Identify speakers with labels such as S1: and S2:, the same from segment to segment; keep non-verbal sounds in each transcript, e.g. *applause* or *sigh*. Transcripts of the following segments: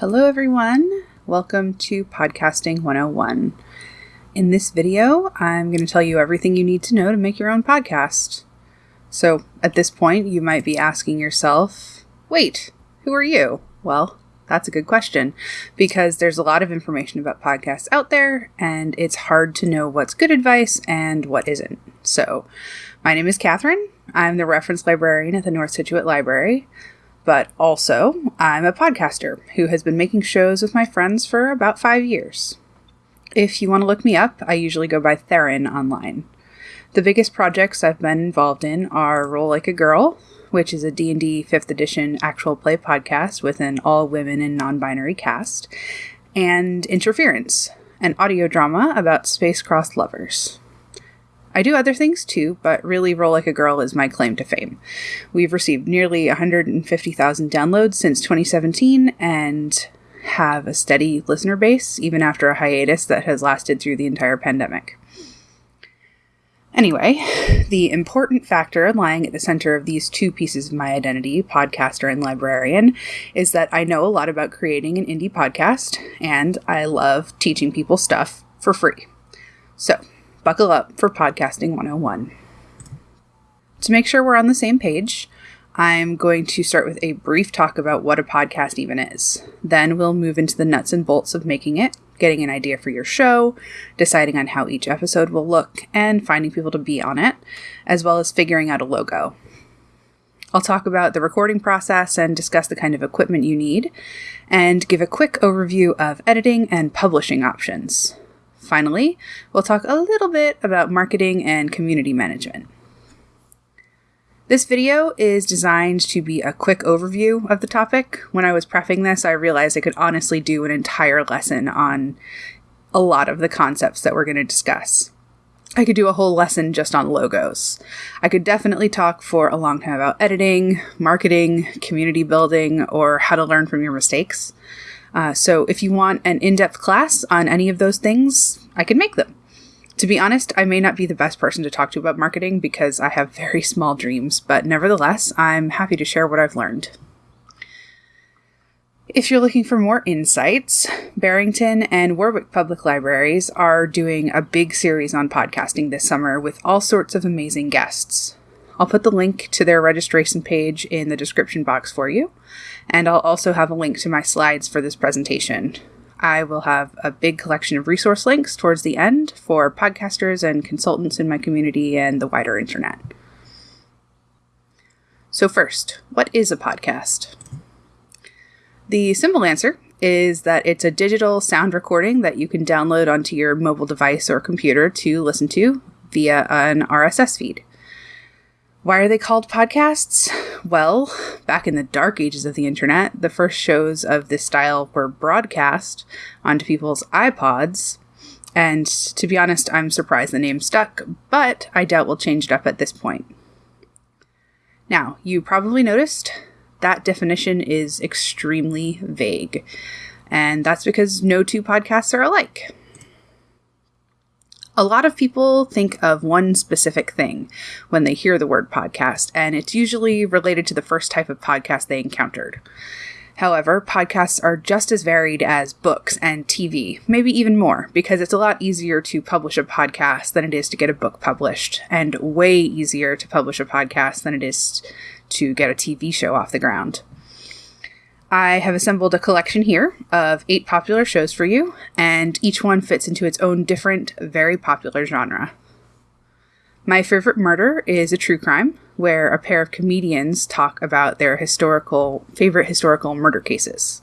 S1: Hello, everyone. Welcome to Podcasting 101. In this video, I'm going to tell you everything you need to know to make your own podcast. So, at this point, you might be asking yourself, wait, who are you? Well, that's a good question because there's a lot of information about podcasts out there, and it's hard to know what's good advice and what isn't. So, my name is Catherine. I'm the reference librarian at the North Scituate Library but also I'm a podcaster who has been making shows with my friends for about five years. If you want to look me up, I usually go by Theron online. The biggest projects I've been involved in are Roll Like a Girl, which is a D&D 5th edition actual play podcast with an all women and non-binary cast, and Interference, an audio drama about space-crossed lovers. I do other things too, but really Roll Like a Girl is my claim to fame. We've received nearly 150,000 downloads since 2017 and have a steady listener base, even after a hiatus that has lasted through the entire pandemic. Anyway, the important factor lying at the center of these two pieces of my identity, podcaster and librarian, is that I know a lot about creating an indie podcast and I love teaching people stuff for free. So, buckle up for Podcasting 101. To make sure we're on the same page, I'm going to start with a brief talk about what a podcast even is. Then we'll move into the nuts and bolts of making it, getting an idea for your show, deciding on how each episode will look, and finding people to be on it, as well as figuring out a logo. I'll talk about the recording process and discuss the kind of equipment you need, and give a quick overview of editing and publishing options. Finally, we'll talk a little bit about marketing and community management. This video is designed to be a quick overview of the topic. When I was prepping this, I realized I could honestly do an entire lesson on a lot of the concepts that we're going to discuss. I could do a whole lesson just on logos. I could definitely talk for a long time about editing, marketing, community building, or how to learn from your mistakes. Uh, so if you want an in-depth class on any of those things, I can make them. To be honest, I may not be the best person to talk to about marketing because I have very *laughs* small dreams, but nevertheless, I'm happy to share what I've learned. If you're looking for more insights, Barrington and Warwick Public Libraries are doing a big series on podcasting this summer with all sorts of amazing guests. I'll put the link to their registration page in the description box for you, and I'll also have a link to my slides for this presentation. I will have a big collection of resource links towards the end for podcasters and consultants in my community and the wider internet. So, first, what is a podcast? The simple answer is that it's a digital sound recording that you can download onto your mobile device or computer to listen to via an RSS feed. Why are they called podcasts? Well, back in the dark ages of the internet, the first shows of this style were broadcast onto people's iPods. And to be honest, I'm surprised the name stuck, but I doubt we'll change it up at this point. Now, you probably noticed that definition is extremely vague, and that's because no two podcasts are alike a lot of people think of one specific thing when they hear the word podcast, and it's usually related to the first type of podcast they encountered. However, podcasts are just as varied as books and TV, maybe even more, because it's a lot easier to publish a podcast than it is to get a book published, and way easier to publish a podcast than it is to get a TV show off the ground. I have assembled a collection here of eight popular shows for you, and each one fits into its own different, very popular genre. My favorite murder is a true crime, where a pair of comedians talk about their historical favorite historical murder cases.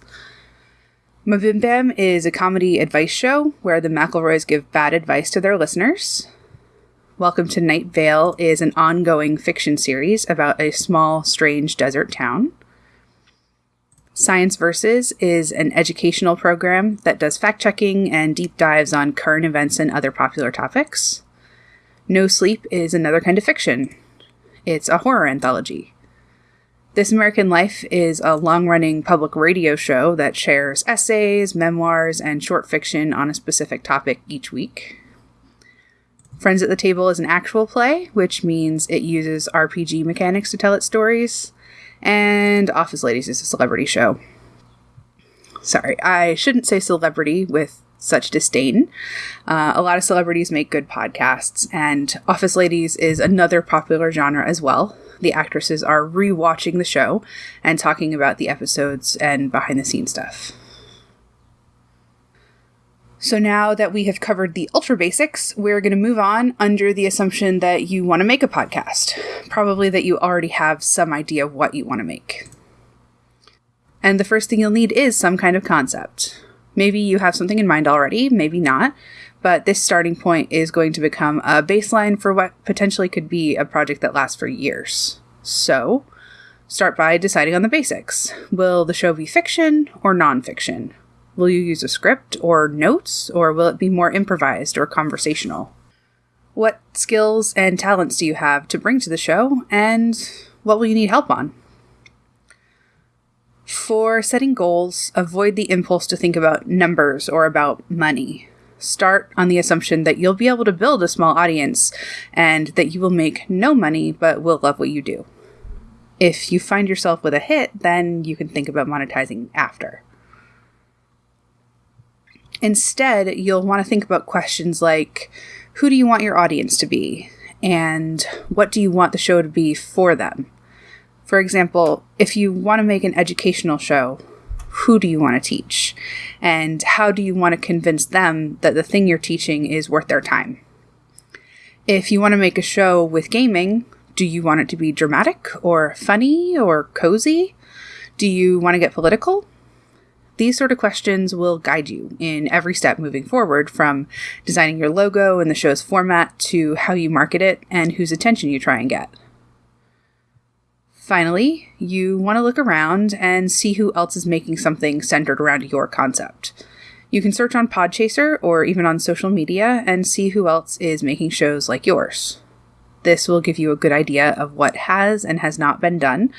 S1: MBMBaM is a comedy advice show where the McElroys give bad advice to their listeners. Welcome to Night Vale is an ongoing fiction series about a small, strange desert town. Science Versus is an educational program that does fact checking and deep dives on current events and other popular topics. No Sleep is another kind of fiction. It's a horror anthology. This American Life is a long running public radio show that shares essays, memoirs, and short fiction on a specific topic each week. Friends at the Table is an actual play, which means it uses RPG mechanics to tell its stories and Office Ladies is a celebrity show. sorry, I shouldn't say celebrity with such disdain. Uh, a lot of celebrities make good podcasts, and Office Ladies is another popular genre as well. The actresses are rewatching the show and talking about the episodes and behind the scenes stuff. So now that we have covered the ultra basics, we're going to move on under the assumption that you want to make a podcast. Probably that you already have some idea of what you want to make. And the first thing you'll need is some kind of concept. Maybe you have something in mind already, maybe not, but this starting point is going to become a baseline for what potentially could be a project that lasts for years. So, start by deciding on the basics. Will the show be fiction or nonfiction? Will you use a script or notes, or will it be more improvised or conversational? What skills and talents do you have to bring to the show, and what will you need help on? For setting goals, avoid the impulse to think about numbers or about money. Start on the assumption that you'll be able to build a small audience and that you will make no money but will love what you do. If you find yourself with a hit, then you can think about monetizing after. Instead, you'll want to think about questions like who do you want your audience to be? And what do you want the show to be for them? For example, if you want to make an educational show, who do you want to teach? And how do you want to convince them that the thing you're teaching is worth their time? If you want to make a show with gaming, do you want it to be dramatic or funny or cozy? Do you want to get political? These sort of questions will guide you in every step moving forward from designing your logo and the show's format to how you market it and whose attention you try and get. Finally, you want to look around and see who else is making something centered around your concept. You can search on Podchaser or even on social media and see who else is making shows like yours. This will give you a good idea of what has and has not been done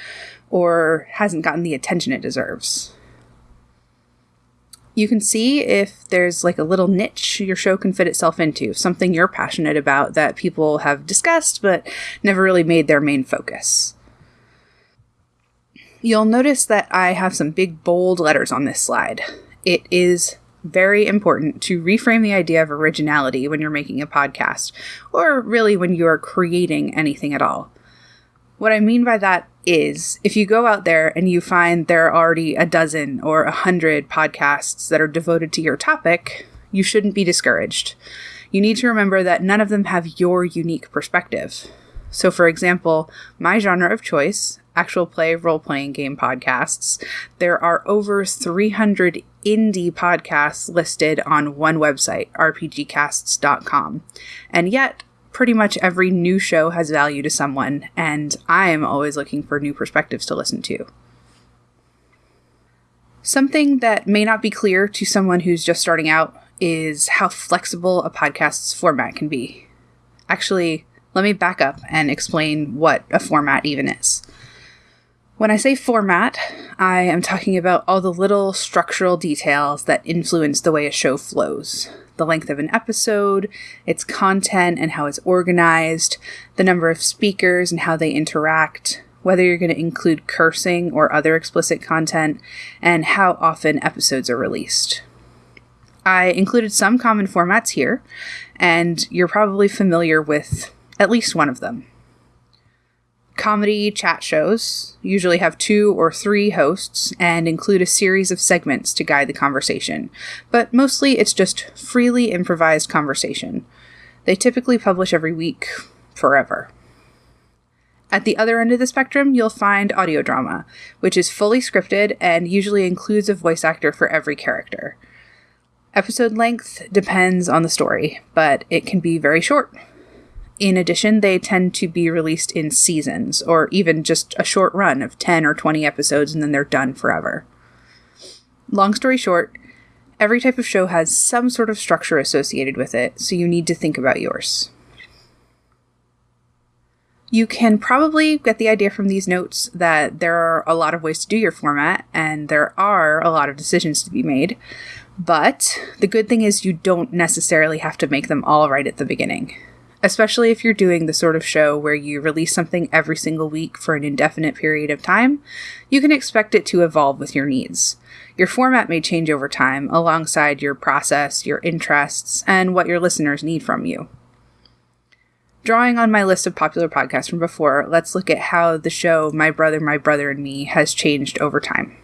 S1: or hasn't gotten the attention it deserves you can see if there's like a little niche your show can fit itself into, something you're passionate about that people have discussed but never really made their main focus. You'll notice that I have some big bold letters on this slide. It is very important to reframe the idea of originality when you're making a podcast, or really when you're creating anything at all. What I mean by that is if you go out there and you find there are already a dozen or a hundred podcasts that are devoted to your topic, you shouldn't be discouraged. You need to remember that none of them have your unique perspective. So, for example, my genre of choice, actual play role playing game podcasts, there are over 300 indie podcasts listed on one website, rpgcasts.com. And yet, pretty much every new show has value to someone, and I am always looking for new perspectives to listen to. Something that may not be clear to someone who's just starting out is how flexible a podcast's format can be. Actually, let me back up and explain what a format even is. When I say format, I am talking about all the little structural details that influence the way a show flows the length of an episode, its content and how it's organized, the number of speakers and how they interact, whether you're going to include cursing or other explicit content, and how often episodes are released. I included some common formats here, and you're probably familiar with at least one of them. Comedy chat shows usually have two or three hosts and include a series of segments to guide the conversation, but mostly it's just freely improvised conversation. They typically publish every week, forever. At the other end of the spectrum, you'll find audio drama, which is fully scripted and usually includes a voice actor for every character. Episode length depends on the story, but it can be very short, in addition, they tend to be released in seasons or even just a short run of 10 or 20 episodes and then they're done forever. Long story short, every type of show has some sort of structure associated with it, so you need to think about yours. You can probably get the idea from these notes that there are a lot of ways to do your format and there are a lot of decisions to be made. But the good thing is you don't necessarily have to make them all right at the beginning especially if you're doing the sort of show where you release something every single week for an indefinite period of time, you can expect it to evolve with your needs. Your format may change over time alongside your process, your interests, and what your listeners need from you. Drawing on my list of popular podcasts from before, let's look at how the show My Brother, My Brother and Me has changed over time.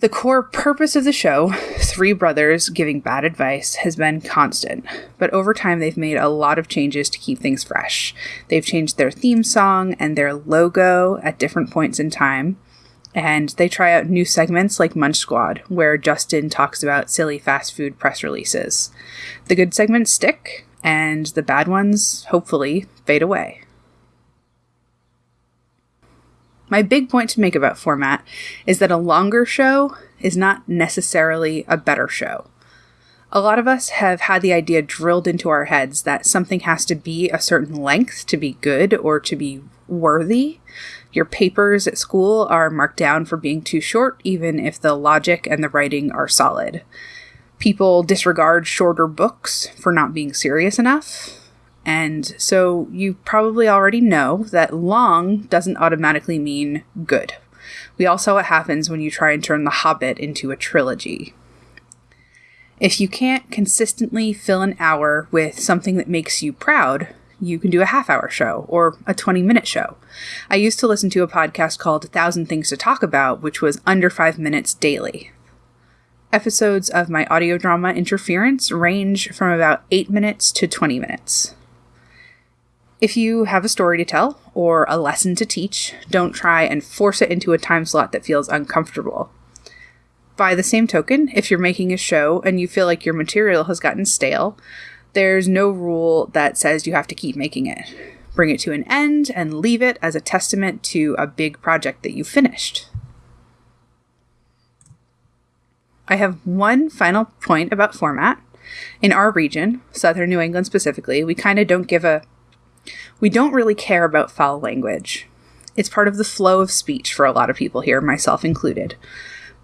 S1: The core purpose of the show, three brothers giving bad advice, has been constant, but over time they've made a lot of changes to keep things fresh. They've changed their theme song and their logo at different points in time, and they try out new segments like Munch Squad, where Justin talks about silly fast food press releases. The good segments stick, and the bad ones, hopefully, fade away. My big point to make about format is that a longer show is not necessarily a better show. A lot of us have had the idea drilled into our heads that something has to be a certain length to be good or to be worthy. Your papers at school are marked down for being too short, even if the logic and the writing are solid. People disregard shorter books for not being serious enough. And so you probably already know that long doesn't automatically mean good. We all saw what happens when you try and turn The Hobbit into a trilogy. If you can't consistently fill an hour with something that makes you proud, you can do a half hour show or a 20 minute show. I used to listen to a podcast called A Thousand Things to Talk About, which was under five minutes daily. Episodes of my audio drama Interference range from about 8 minutes to 20 minutes. If you have a story to tell or a lesson to teach, don't try and force it into a time slot that feels uncomfortable. By the same token, if you're making a show and you feel like your material has gotten stale, there's no rule that says you have to keep making it. Bring it to an end and leave it as a testament to a big project that you finished. I have one final point about format. In our region, southern New England specifically, we kind of don't give a we don't really care about foul language. It's part of the flow of speech for a lot of people here, myself included.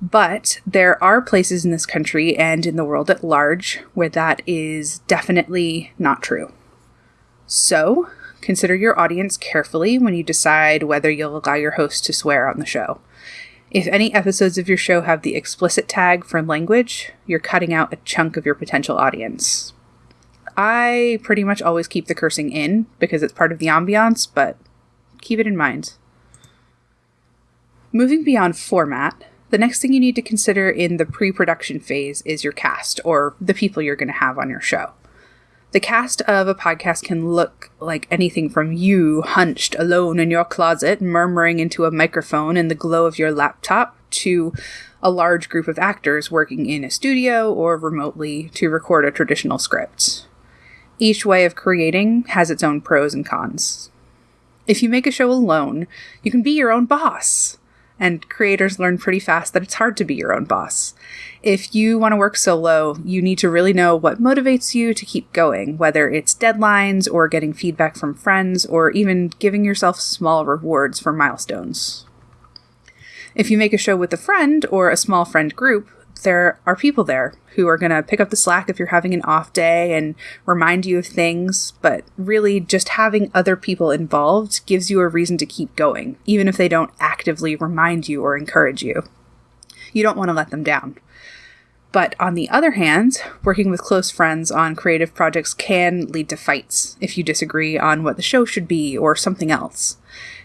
S1: But there are places in this country and in the world at large where that is definitely not true. So, consider your audience carefully when you decide whether you'll allow your host to swear on the show. If any episodes of your show have the explicit tag for language, you're cutting out a chunk of your potential audience. I pretty much always keep the cursing in because it's part of the ambiance, but keep it in mind. Moving beyond format, the next thing you need to consider in the pre production phase is your cast, or the people you're going to have on your show. The cast of a podcast can look like anything from you hunched alone in your closet, murmuring into a microphone in the glow of your laptop, to a large group of actors working in a studio or remotely to record a traditional script. Each way of creating has its own pros and cons. If you make a show alone, you can be your own boss. And creators learn pretty fast that it's hard to be your own boss. If you want to work solo, you need to really know what motivates you to keep going, whether it's deadlines or getting feedback from friends or even giving yourself small rewards for milestones. If you make a show with a friend or a small friend group, there are people there who are going to pick up the slack if you're having an off day and remind you of things, but really just having other people involved gives you a reason to keep going, even if they don't actively remind you or encourage you. You don't want to let them down. But on the other hand, working with close friends on creative projects can lead to fights if you disagree on what the show should be or something else.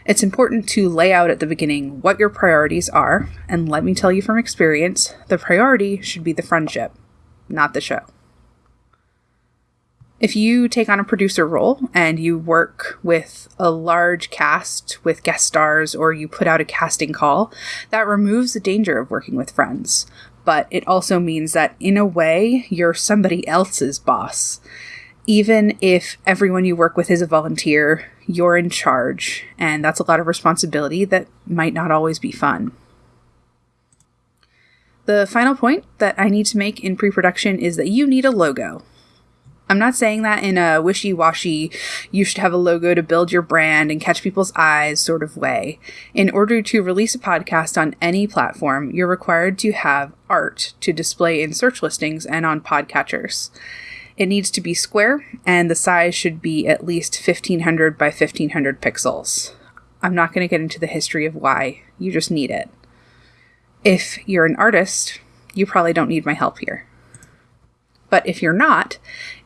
S1: It's important to lay out at the beginning what your priorities are, and let me tell you from experience, the priority should be the friendship, not the show. If you take on a producer role and you work with a large cast with guest stars or you put out a casting call, that removes the danger of working with friends. But it also means that, in a way, you're somebody else's boss. Even if everyone you work with is a volunteer, you're in charge, and that's a lot of responsibility that might not always be fun. The final point that I need to make in pre production is that you need a logo. I'm not saying that in a wishy washy, you should have a logo to build your brand and catch people's eyes sort of way. In order to release a podcast on any platform, you're required to have art to display in search listings and on podcatchers. It needs to be square, and the size should be at least 1500 by 1500 pixels. I'm not going to get into the history of why, you just need it. If you're an artist, you probably don't need my help here. But if you're not,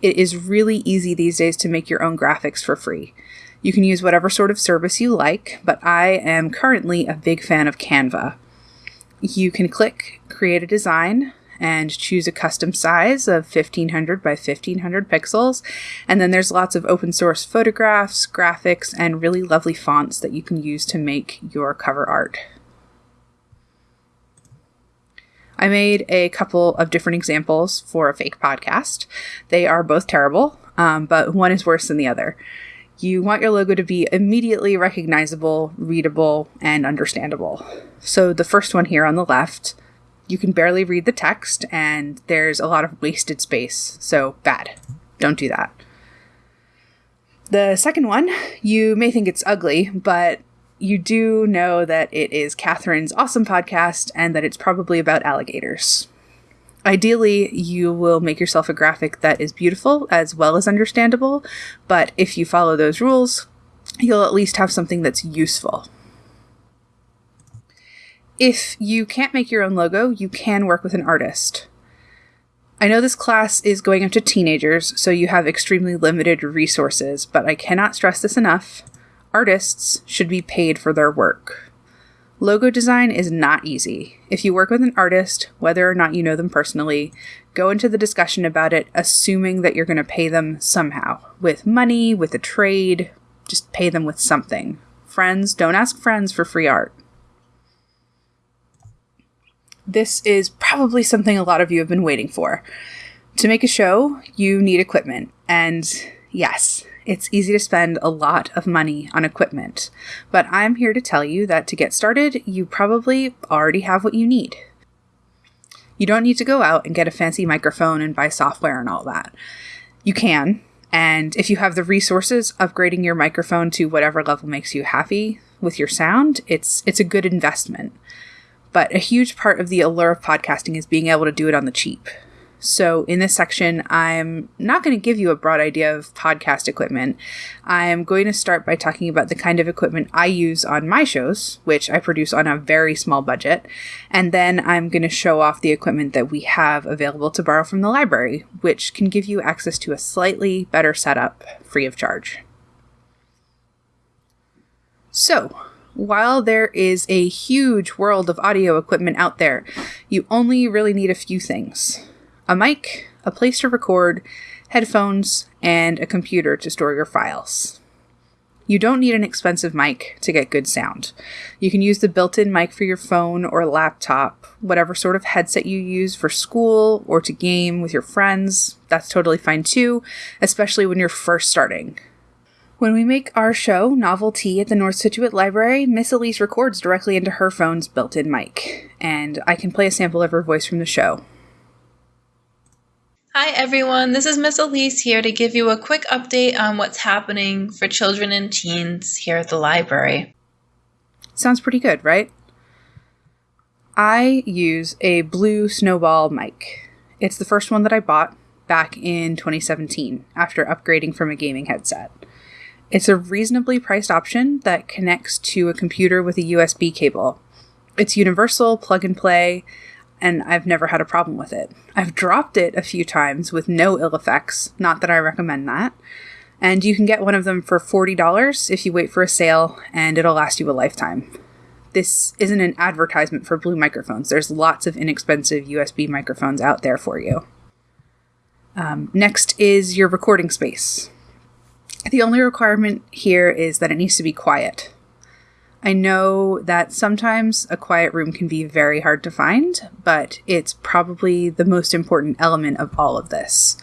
S1: it is really easy these days to make your own graphics for free. You can use whatever sort of service you like, but I am currently a big fan of Canva. You can click Create a Design and choose a custom size of 1500 by 1500 pixels. And then there's lots of open source photographs, graphics, and really lovely fonts that you can use to make your cover art. I made a couple of different examples for a fake podcast. They are both terrible, um, but one is worse than the other. You want your logo to be immediately recognizable, readable, and understandable. So the first one here on the left, you can barely read the text, and there's a lot of wasted space. So bad. Don't do that. The second one, you may think it's ugly, but you do know that it is Catherine's awesome podcast and that it's probably about alligators. Ideally, you will make yourself a graphic that is beautiful as well as understandable, but if you follow those rules, you'll at least have something that's useful. If you can't make your own logo, you can work with an artist. I know this class is going up to teenagers, so you have extremely limited resources, but I cannot stress this enough artists should be paid for their work. Logo design is not easy. If you work with an artist, whether or not you know them personally, go into the discussion about it assuming that you're going to pay them somehow with money, with a trade, just pay them with something. Friends, don't ask friends for free art. This is probably something a lot of you have been waiting for. To make a show, you need equipment, and yes, it's easy to spend a lot of money on equipment, but I'm here to tell you that to get started, you probably already have what you need. You don't need to go out and get a fancy microphone and buy software and all that. You can, and if you have the resources, upgrading your microphone to whatever level makes you happy with your sound, it's it's a good investment. But a huge part of the allure of podcasting is being able to do it on the cheap. So, in this section, I'm not going to give you a broad idea of podcast equipment. I'm going to start by talking about the kind of equipment I use on my shows, which I produce on a very small budget. And then I'm going to show off the equipment that we have available to borrow from the library, which can give you access to a slightly better setup free of charge. So, while there is a huge world of audio equipment out there, you only really need a few things a mic, a place to record, headphones, and a computer to store your files. You don't need an expensive mic to get good sound. You can use the built in mic for your phone or laptop, whatever sort of headset you use for school or to game with your friends. That's totally fine too, especially when you're first starting. When we make our show, Novelty, at the North Scituate Library, Miss Elise records directly into her phone's built in mic, and I can play a sample of her voice from the show.
S2: Hi everyone, this is Miss Elise here to give you a quick update on what's happening for children and teens here at the library.
S1: Sounds pretty good, right? I use a blue snowball mic. It's the first one that I bought back in 2017 after upgrading from a gaming headset. It's a reasonably priced option that connects to a computer with a USB cable. It's universal, plug and play, and I've never had a problem with it. I've dropped it a few times with no ill effects, not that I recommend that. And you can get one of them for $40 if you wait for a sale, and it'll last you a lifetime. This isn't an advertisement for blue microphones. There's lots of inexpensive USB microphones out there for you. Um, next is your recording space. The only requirement here is that it needs to be quiet. I know that sometimes a quiet room can be very hard to find, but it's probably the most important element of all of this.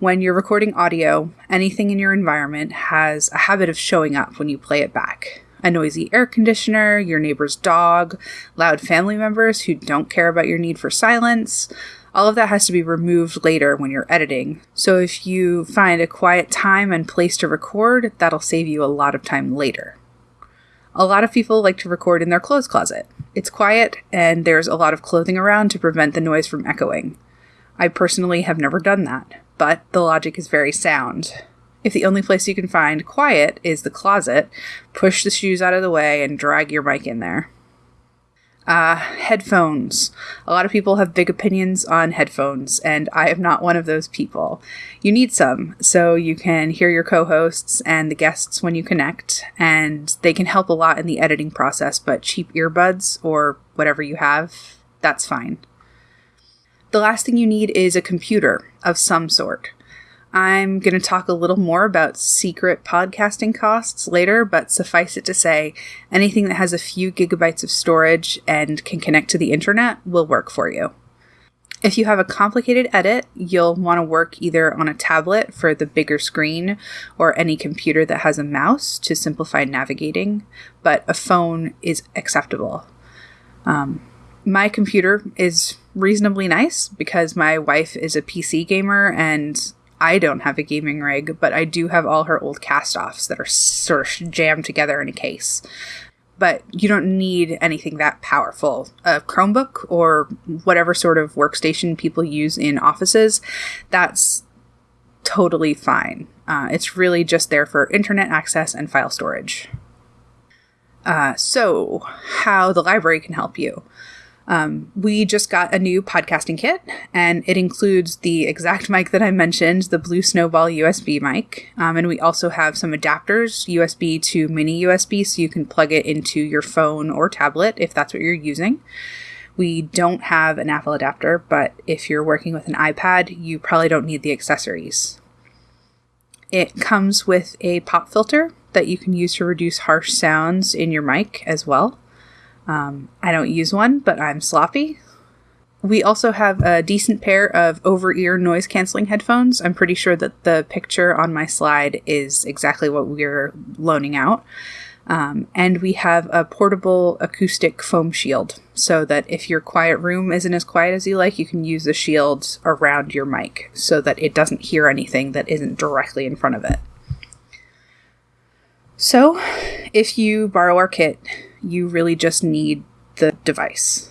S1: When you're recording audio, anything in your environment has a habit of showing up when you play it back. A noisy air conditioner, your neighbor's dog, loud family members who don't care about your need for silence. All of that has to be removed later when you're editing. So if you find a quiet time and place to record, that'll save you a lot of time later. A lot of people like to record in their clothes closet. It's quiet, and there's a lot of clothing around to prevent the noise from echoing. I personally have never done that, but the logic is very sound. If the only place you can find quiet is the closet, push the shoes out of the way and drag your mic in there. Uh, headphones. A lot of people have big opinions on headphones, and I am not one of those people. You need some so you can hear your co hosts and the guests when you connect, and they can help a lot in the editing process, but cheap earbuds or whatever you have, that's fine. The last thing you need is a computer of some sort. I'm going to talk a little more about secret podcasting costs later, but suffice it to say, anything that has a few gigabytes of storage and can connect to the internet will work for you. If you have a complicated edit, you'll want to work either on a tablet for the bigger screen or any computer that has a mouse to simplify navigating, but a phone is acceptable. Um, my computer is reasonably nice because my wife is a PC gamer and I don't have a gaming rig, but I do have all her old cast offs that are sort of jammed together in a case. But you don't need anything that powerful. A Chromebook or whatever sort of workstation people use in offices, that's totally fine. Uh, it's really just there for internet access and file storage. Uh, so, how the library can help you. Um, we just got a new podcasting kit, and it includes the exact mic that I mentioned, the Blue Snowball USB mic. Um, and we also have some adapters, USB to mini USB, so you can plug it into your phone or tablet if that's what you're using. We don't have an Apple adapter, but if you're working with an iPad, you probably don't need the accessories. It comes with a pop filter that you can use to reduce harsh sounds in your mic as well. Um, I don't use one, but I'm sloppy. We also have a decent pair of over ear noise canceling headphones. I'm pretty sure that the picture on my slide is exactly what we're loaning out. Um, and we have a portable acoustic foam shield so that if your quiet room isn't as quiet as you like, you can use the shield around your mic so that it doesn't hear anything that isn't directly in front of it. So, if you borrow our kit, you really just need the device.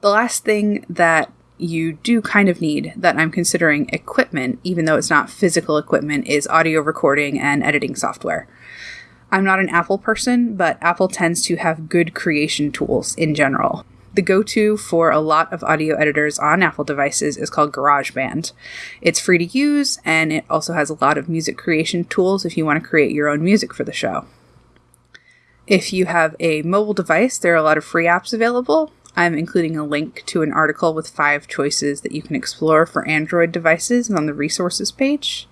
S1: The last thing that you do kind of need that I'm considering equipment, even though it's not physical equipment, is audio recording and editing software. I'm not an Apple person, but Apple tends to have good creation tools in general. The go to for a lot of audio editors on Apple devices is called GarageBand. It's free to use, and it also has a lot of music creation tools if you want to create your own music for the show. If you have a mobile device, there are a lot of free apps available. I'm including a link to an article with five choices that you can explore for Android devices on the resources page.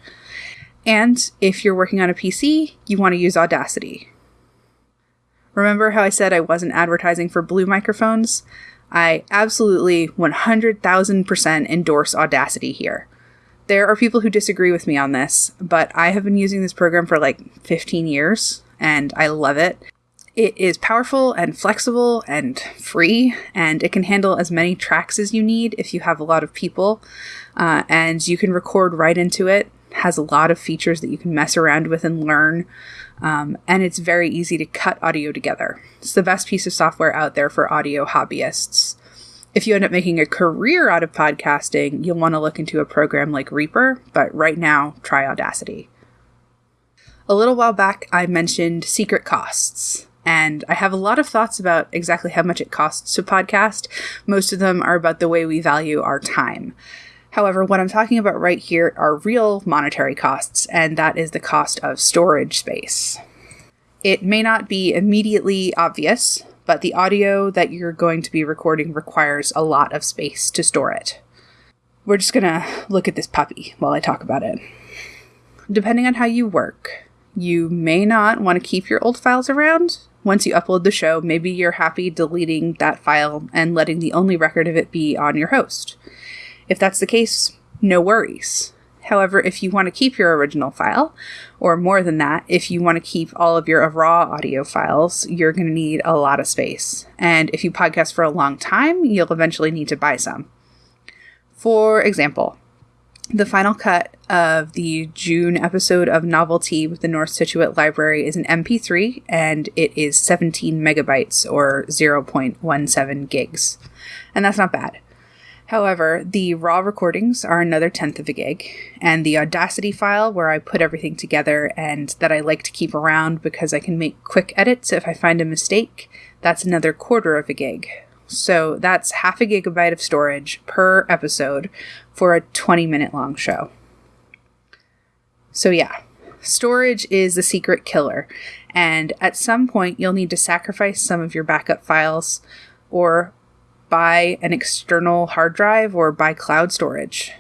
S1: And if you're working on a PC, you want to use Audacity. Remember how I said I wasn't advertising for blue microphones? I absolutely 100,000% endorse Audacity here. There are people who disagree with me on this, but I have been using this program for like 15 years and I love it. It is powerful and flexible and free, and it can handle as many tracks as you need if you have a lot of people. Uh, and you can record right into it. Has a lot of features that you can mess around with and learn. Um, and it's very easy to cut audio together. It's the best piece of software out there for audio hobbyists. If you end up making a career out of podcasting, you'll want to look into a program like Reaper, but right now, try Audacity. A little while back, I mentioned secret costs. And I have a lot of thoughts about exactly how much it costs to podcast. Most of them are about the way we value our time. However, what I'm talking about right here are real monetary costs, and that is the cost of storage space. It may not be immediately obvious, but the audio that you're going to be recording requires a lot of space to store it. We're just gonna look at this puppy while I talk about it. Depending on how you work, you may not want to keep your old files around, once you upload the show, maybe you're happy deleting that file and letting the only record of it be on your host. If that's the case, no worries. However, if you want to keep your original file, or more than that, if you want to keep all of your raw audio files, you're going to need a lot of space. And if you podcast for a long time, you'll eventually need to buy some. For example, the final cut of the June episode of Novelty with the North Scituate Library is an MP3 and it is 17 megabytes or 0.17 gigs. And that's not bad. However, the raw recordings are another tenth of a gig, and the Audacity file, where I put everything together and that I like to keep around because I can make quick edits if I find a mistake, that's another quarter of a gig. So that's half a gigabyte of storage per episode for a 20 minute long show. So, yeah, storage is the secret killer, and at some point you'll need to sacrifice some of your backup files or buy an external hard drive or buy cloud storage.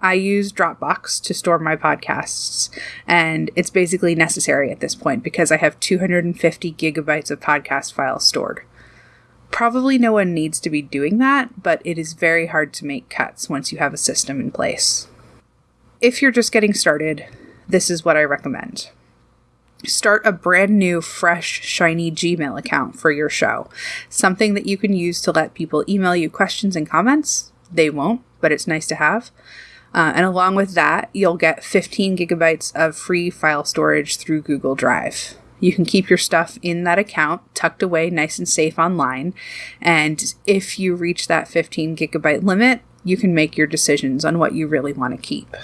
S1: I use Dropbox to store my podcasts, and it's basically necessary at this point because I have 250 gigabytes of podcast files stored. Probably no one needs to be doing that, but it is very hard to make cuts once you have a system in place. If you're just getting started, this is what I recommend start a brand new, fresh, shiny Gmail account for your show. Something that you can use to let people email you questions and comments. They won't, but it's nice to have. Uh, and along with that, you'll get 15 gigabytes of free file storage through Google Drive. You can keep your stuff in that account tucked away nice and safe online. And if you reach that 15 gigabyte limit, you can make your decisions on what you really want to keep.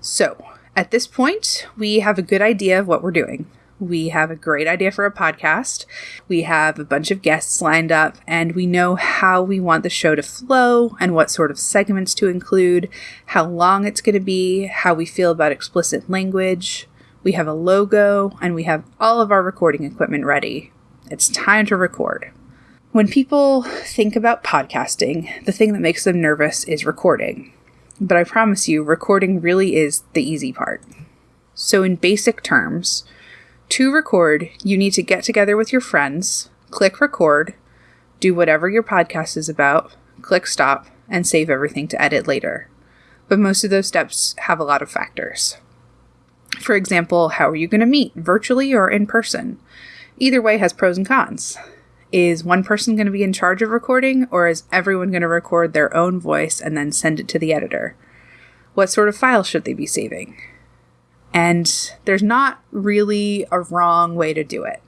S1: So, at this point, we have a good idea of what we're doing. We have a great idea for a podcast. We have a bunch of guests lined up, and we know how we want the show to flow and what sort of segments to include, how long it's going to be, how we feel about explicit language. We have a logo, and we have all of our recording equipment ready. It's time to record. When people think about podcasting, the thing that makes them nervous is recording but I promise you, recording really is the easy part. So, in basic terms, to record, you need to get together with your friends, click record, do whatever your podcast is about, click stop, and save everything to edit later. But most of those steps have a lot of factors. For example, how are you going to meet, virtually or in person? Either way has pros and cons. Is one person going to be in charge of recording, or is everyone going to record their own voice and then send it to the editor? What sort of file should they be saving? And there's not really a wrong way to do it,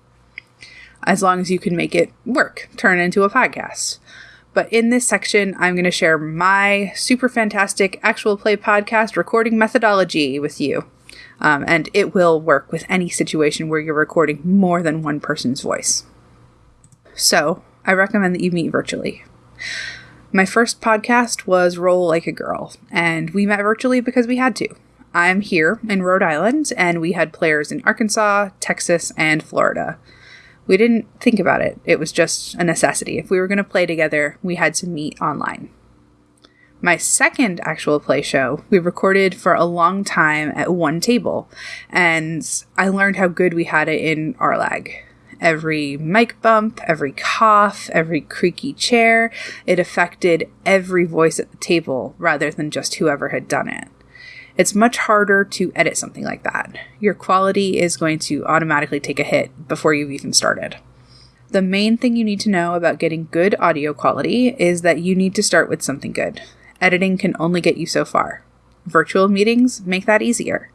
S1: as long as you can make it work, turn it into a podcast. But in this section, I'm going to share my super fantastic actual play podcast recording methodology with you. Um, and it will work with any situation where you're recording more than one person's voice. So I recommend that you meet virtually. My first podcast was Roll Like a Girl, and we met virtually because we had to. I'm here in Rhode Island, and we had players in Arkansas, Texas, and Florida. We didn't think about it, it was just a necessity. If we were going to play together, we had to meet online. My second actual play show, we recorded for a long time at one table, and I learned how good we had it in RLAG every mic bump, every cough, every creaky chair. It affected every voice at the table rather than just whoever had done it. It's much harder to edit something like that. Your quality is going to automatically take a hit before you've even started. The main thing you need to know about getting good audio quality is that you need to start with something good. Editing can only get you so far. Virtual meetings make that easier.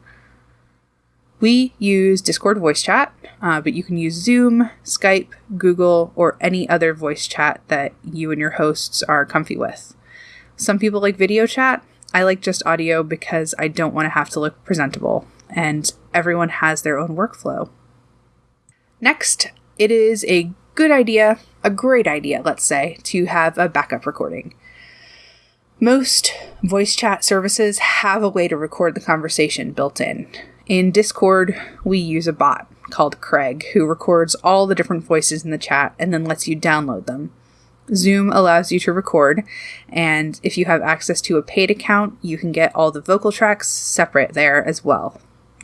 S1: We use Discord voice chat, uh, but you can use Zoom, Skype, Google, or any other voice chat that you and your hosts are comfy with. Some people like video chat. I like just audio because I don't want to have to look presentable, and everyone has their own workflow. Next, it is a good idea, a great idea, let's say, to have a backup recording. Most voice chat services have a way to record the conversation built in. In Discord, we use a bot called Craig who records all the different voices in the chat and then lets you download them. Zoom allows you to record, and if you have access to a paid account, you can get all the vocal tracks separate there as well.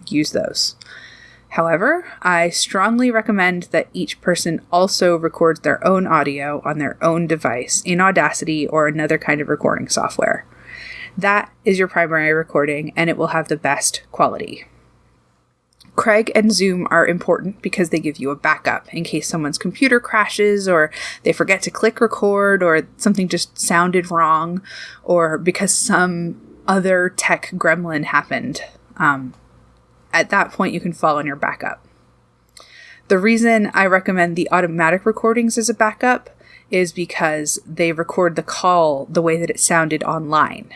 S1: Use those. However, I strongly recommend that each person also records their own audio on their own device in Audacity or another kind of recording software. That is your primary recording, and it will have the best quality. Craig and Zoom are important because they give you a backup in case someone's computer crashes or they forget to click record or something just sounded wrong or because some other tech gremlin happened. Um, at that point, you can fall on your backup. The reason I recommend the automatic recordings as a backup is because they record the call the way that it sounded online.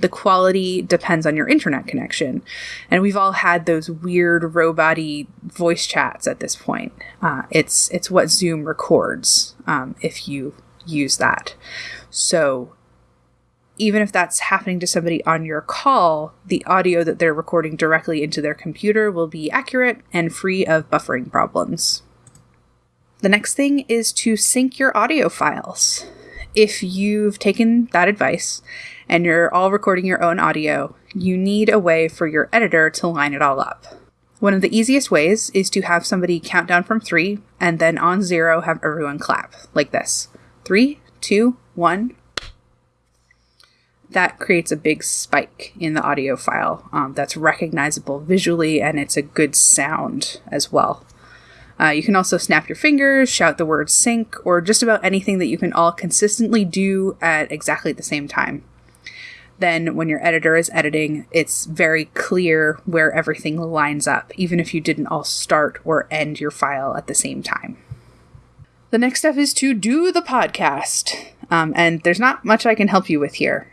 S1: The quality depends on your internet connection. And we've all had those weird robot voice chats at this point. Uh, it's, it's what Zoom records um, if you use that. So even if that's happening to somebody on your call, the audio that they're recording directly into their computer will be accurate and free of buffering problems. The next thing is to sync your audio files. If you've taken that advice and you're all recording your own audio, you need a way for your editor to line it all up. One of the easiest ways is to have somebody count down from three and then on zero have everyone clap, like this. Three, two, one, that creates a big spike in the audio file um, that's recognizable visually and it's a good sound as well. Uh, you can also snap your fingers, shout the word sync, or just about anything that you can all consistently do at exactly the same time. Then, when your editor is editing, it's very clear where everything lines up, even if you didn't all start or end your file at the same time. The next step is to do the podcast. Um, and there's not much I can help you with here.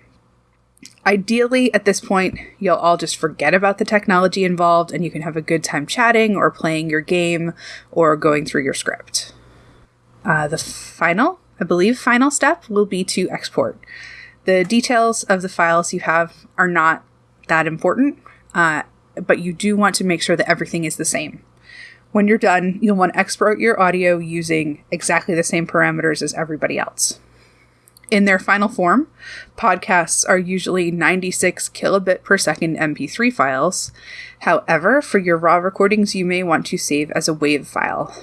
S1: Ideally, at this point, you'll all just forget about the technology involved and you can have a good time chatting or playing your game or going through your script. Uh, the final, I believe, final step will be to export. The details of the files you have are not that important, uh, but you do want to make sure that everything is the same. When you're done, you'll want to export your audio using exactly the same parameters as everybody else. In their final form, podcasts are usually 96 kilobit per second MP3 files. However, for your raw recordings, you may want to save as a WAV file.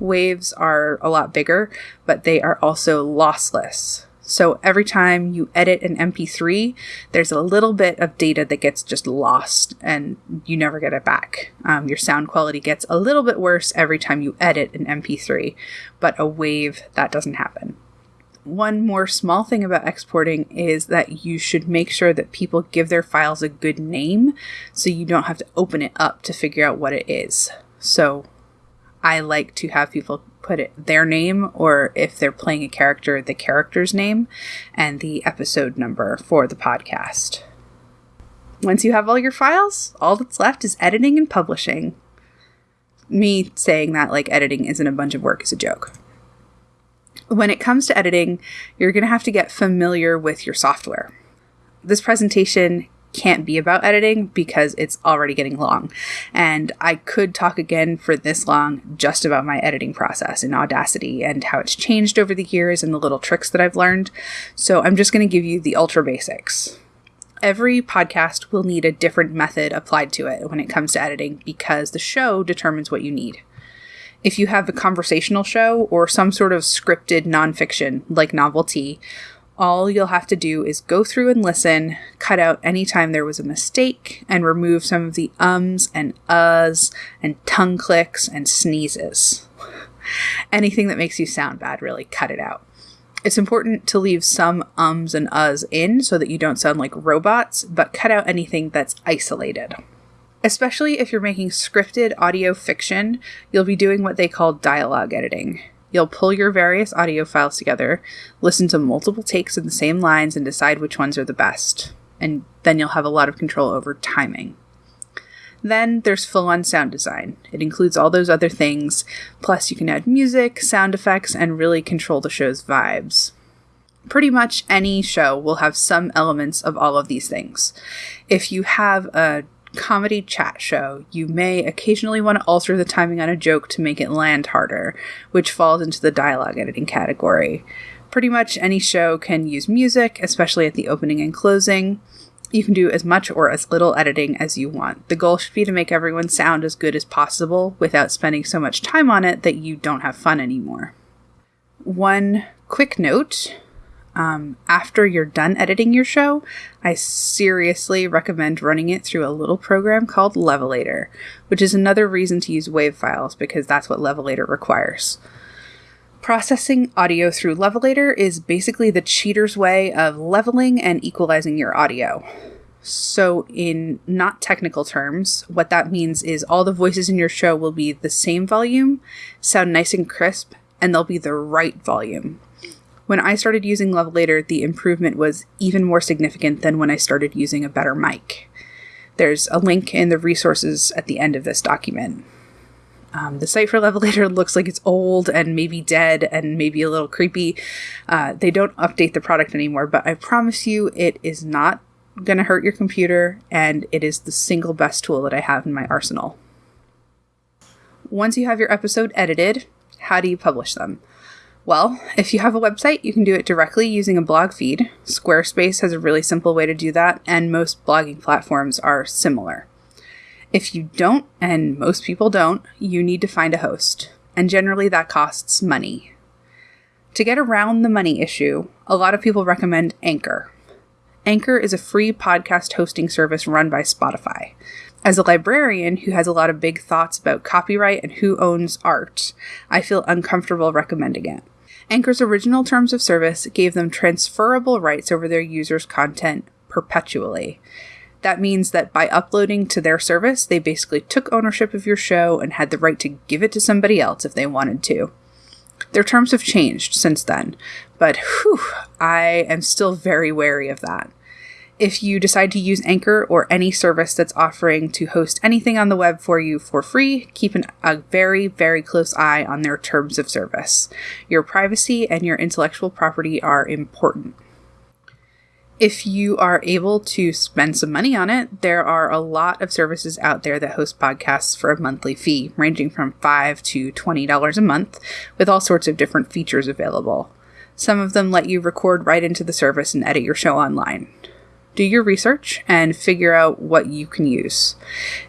S1: WAVs are a lot bigger, but they are also lossless. So every time you edit an MP3, there's a little bit of data that gets just lost and you never get it back. Um, your sound quality gets a little bit worse every time you edit an MP3, but a WAV, that doesn't happen one more small thing about exporting is that you should make sure that people give their files a good name so you don't have to open it up to figure out what it is. So I like to have people put it their name or if they're playing a character, the character's name and the episode number for the podcast. Once you have all your files, all that's left is editing and publishing. Me saying that like editing isn't a bunch of work is a joke when it comes to editing, you're going to have to get familiar with your software. This presentation can't be about editing because it's already getting long. And I could talk again for this long just about my editing process in Audacity and how it's changed over the years and the little tricks that I've learned. So I'm just going to give you the ultra basics. Every podcast will need a different method applied to it when it comes to editing because the show determines what you need if you have a conversational show or some sort of scripted nonfiction like novelty, all you'll have to do is go through and listen, cut out any time there was a mistake, and remove some of the ums and uhs and tongue clicks and sneezes. *laughs* Anything that makes you sound bad, really cut it out. It's important to leave some ums and uhs in so that you don't sound like robots, but cut out anything that's isolated. Especially if you're making scripted audio fiction, you'll be doing what they call dialogue editing. You'll pull your various audio files together, listen to multiple takes of the same lines, and decide which ones are the best. And then you'll have a lot of control over timing. Then there's full on sound design. It includes all those other things, plus, you can add music, sound effects, and really control the show's vibes. Pretty much any show will have some elements of all of these things. If you have a comedy chat show, you may occasionally want to alter the timing on a joke to make it land harder, which falls into the dialogue editing category. Pretty much any show can use music, especially at the opening and closing. You can do as much or as little editing as you want. The goal should be to make everyone sound as good as possible without spending so much time on it that you don't have fun anymore. One quick note um, after you're done editing your show, I seriously recommend running it through a little program called Levelator, which is another reason to use WAV files because that's what Levelator requires. Processing audio through Levelator is basically the cheater's way of leveling and equalizing your audio. So, in not technical terms, what that means is all the voices in your show will be the same volume, sound nice and crisp, and they'll be the right volume When I started using Levelator, the improvement was even more significant than when I started using a better mic. There's a link in the resources at the end of this document. Um, the site for Levelator looks like it's old and maybe dead and maybe a little creepy. Uh, they don't update the product anymore, but I promise you it is not going to hurt your computer and it is the single best tool that I have in my arsenal. Once you have your episode edited, how do you publish them? Well, if you have a website, you can do it directly using a blog feed. Squarespace has a really simple way to do that, and most blogging platforms are similar. If you don't, and most people don't, you need to find a host, and generally that costs money. To get around the money issue, a lot of people recommend Anchor. Anchor is a free podcast hosting service run by Spotify. As a librarian who has a lot of big thoughts about copyright and who owns art, I feel uncomfortable recommending it. Anchor's original terms of service gave them transferable rights over their users' content perpetually. That means that by uploading to their service, they basically took ownership of your show and had the right to give it to somebody else if they wanted to. Their terms have changed since then, but whew, I am still very wary of that. If you decide to use Anchor or any service that's offering to host anything on the web for you for free, keep an, a very, very close eye on their terms of service. Your privacy and your intellectual property are important. If you are able to spend some money on it, there are a lot of services out there that host podcasts for a monthly fee, ranging from 5 to $20 a month, with all sorts of different features available. Some of them let you record right into the service and edit your show online do your research and figure out what you can use.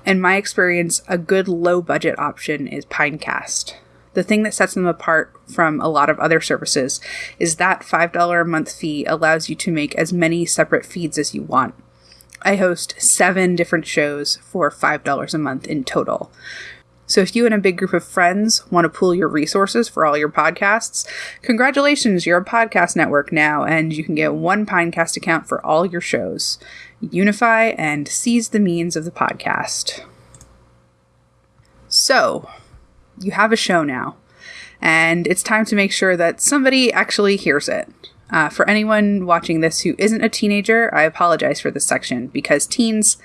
S1: In my experience, a good low budget option is Pinecast. The thing that sets them apart from a lot of other services is that $5 a month fee allows you to make as many separate feeds as you want. I host seven different shows for $5 a month in total. So if you and a big group of friends want to pool your resources for all your podcasts, congratulations, you're a podcast network now, and you can get one Pinecast account for all your shows. Unify and seize the means of the podcast. So, you have a show now, and it's time to make sure that somebody actually hears it. Uh, for anyone watching this who isn't a teenager, I apologize for this section because teens,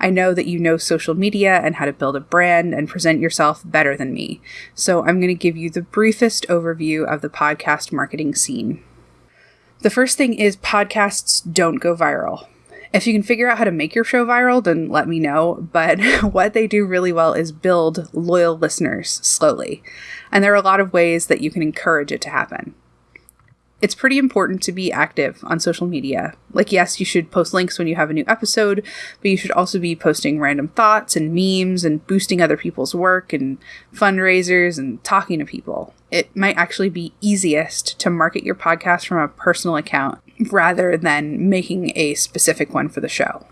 S1: I know that you know social media and how to build a brand and present yourself better than me. So I'm going to give you the briefest overview of the podcast marketing scene. The first thing is podcasts don't go viral. If you can figure out how to make your show viral, then let me know. But *laughs* what they do really well is build loyal listeners slowly. And there are a lot of ways that you can encourage it to happen it's pretty important to be active on social media. Like, yes, you should post links when you have a new episode, but you should also be posting random thoughts and memes and boosting other people's work and fundraisers and talking to people. It might actually be easiest to market your podcast from a personal account rather than making a specific one for the show.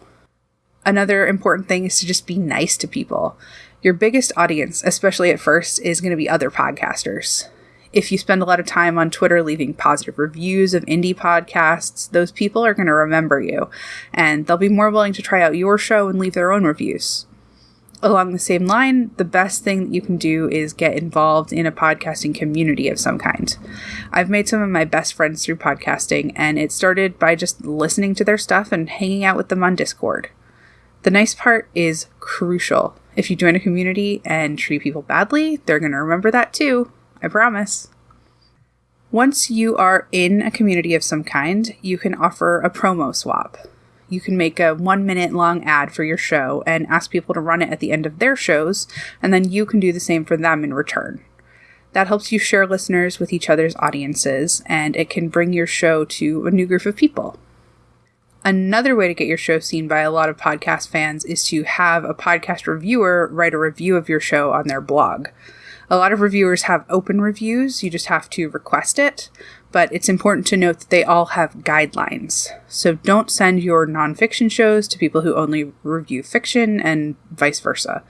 S1: Another important thing is to just be nice to people. Your biggest audience, especially at first, is going to be other podcasters if you spend a lot of time on Twitter leaving positive reviews of indie podcasts, those people are going to remember you and they'll be more willing to try out your show and leave their own reviews. Along the same line, the best thing that you can do is get involved in a podcasting community of some kind. I've made some of my best friends through podcasting, and it started by just listening to their stuff and hanging out with them on Discord. The nice part is crucial. If you join a community and treat people badly, they're going to remember that too. I promise. Once you are in a community of some kind, you can offer a promo swap. You can make a one minute long ad for your show and ask people to run it at the end of their shows, and then you can do the same for them in return. That helps you share listeners with each other's audiences, and it can bring your show to a new group of people. Another way to get your show seen by a lot of podcast fans is to have a podcast reviewer write a review of your show on their blog. A lot of reviewers have open reviews, you just have to request it, but it's important to note that they all have guidelines. So don't send your nonfiction shows to people who only review fiction and vice versa.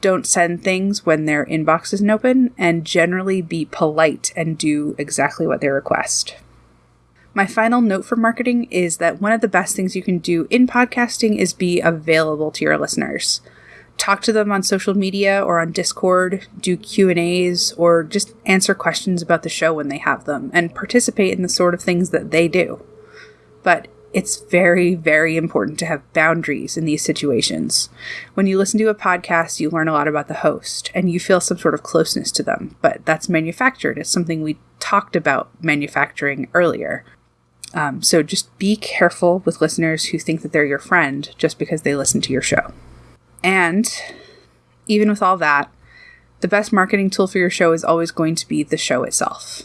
S1: Don't send things when their inbox isn't open, and generally be polite and do exactly what they request. My final note for marketing is that one of the best things you can do in podcasting is be available to your listeners talk to them on social media or on Discord, do Q&As or just answer questions about the show when they have them and participate in the sort of things that they do. But it's very, very important to have boundaries in these situations. When you listen to a podcast, you learn a lot about the host and you feel some sort of closeness to them, but that's manufactured. It's something we talked about manufacturing earlier. Um, so just be careful with listeners who think that they're your friend just because they listen to your show. And even with all that, the best marketing tool for your show is always going to be the show itself.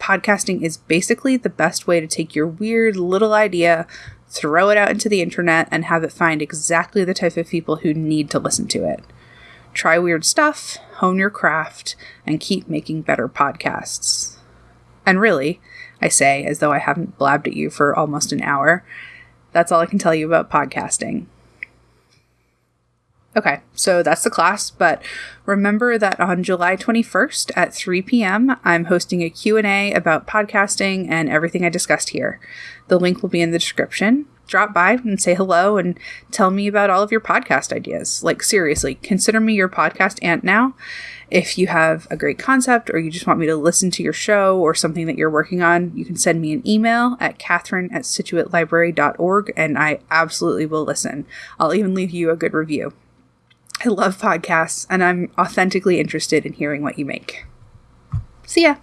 S1: Podcasting is basically the best way to take your weird little idea, throw it out into the internet, and have it find exactly the type of people who need to listen to it. Try weird stuff, hone your craft, and keep making better podcasts. And really, I say as though I haven't blabbed at you for almost an hour, that's all I can tell you about podcasting. Okay, so that's the class, but remember that on July 21st at 3 p.m., I'm hosting a Q&A about podcasting and everything I discussed here. The link will be in the description. Drop by and say hello and tell me about all of your podcast ideas. Like seriously, consider me your podcast aunt now. If you have a great concept or you just want me to listen to your show or something that you're working on, you can send me an email at catherine at scituatelibrary.org and I absolutely will listen. I'll even leave you a good review. I love podcasts and I'm authentically interested in hearing what you make. See ya.